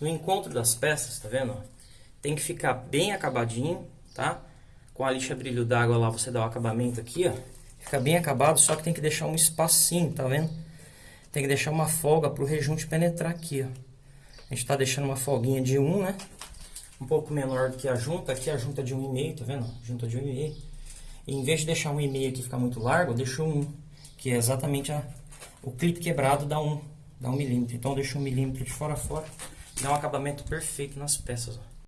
No encontro das peças, tá vendo? Tem que ficar bem acabadinho, tá? Com a lixa brilho d'água lá, você dá o acabamento aqui, ó. Fica bem acabado, só que tem que deixar um espacinho, tá vendo? Tem que deixar uma folga pro rejunte penetrar aqui, ó. A gente tá deixando uma folguinha de 1, né? Um pouco menor do que a junta. Aqui a junta é de 1,5, tá vendo? Junta de 1,5. E em vez de deixar 1,5 aqui ficar muito largo, eu deixo 1. Que é exatamente a, o clipe quebrado dá 1. Dá 1 milímetro. Então eu deixo 1 milímetro de fora a fora. Dá um acabamento perfeito nas peças, ó.